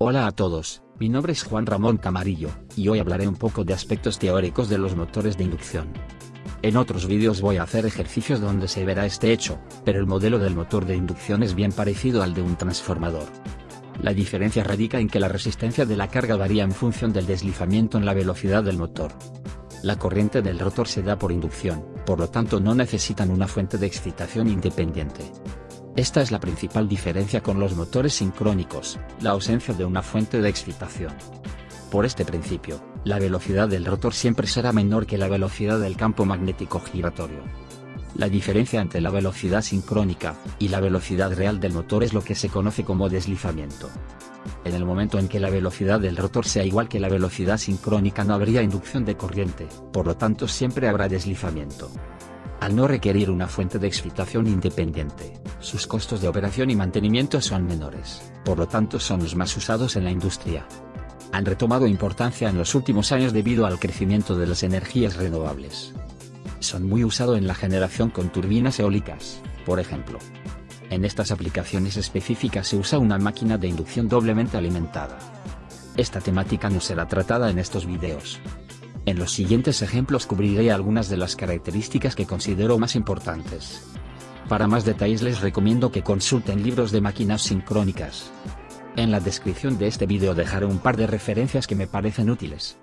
Hola a todos, mi nombre es Juan Ramón Camarillo, y hoy hablaré un poco de aspectos teóricos de los motores de inducción. En otros vídeos voy a hacer ejercicios donde se verá este hecho, pero el modelo del motor de inducción es bien parecido al de un transformador. La diferencia radica en que la resistencia de la carga varía en función del deslizamiento en la velocidad del motor. La corriente del rotor se da por inducción, por lo tanto no necesitan una fuente de excitación independiente. Esta es la principal diferencia con los motores sincrónicos, la ausencia de una fuente de excitación. Por este principio, la velocidad del rotor siempre será menor que la velocidad del campo magnético giratorio. La diferencia entre la velocidad sincrónica y la velocidad real del motor es lo que se conoce como deslizamiento. En el momento en que la velocidad del rotor sea igual que la velocidad sincrónica no habría inducción de corriente, por lo tanto siempre habrá deslizamiento. Al no requerir una fuente de excitación independiente, sus costos de operación y mantenimiento son menores, por lo tanto son los más usados en la industria. Han retomado importancia en los últimos años debido al crecimiento de las energías renovables. Son muy usados en la generación con turbinas eólicas, por ejemplo. En estas aplicaciones específicas se usa una máquina de inducción doblemente alimentada. Esta temática no será tratada en estos videos, en los siguientes ejemplos cubriré algunas de las características que considero más importantes. Para más detalles les recomiendo que consulten libros de máquinas sincrónicas. En la descripción de este vídeo dejaré un par de referencias que me parecen útiles.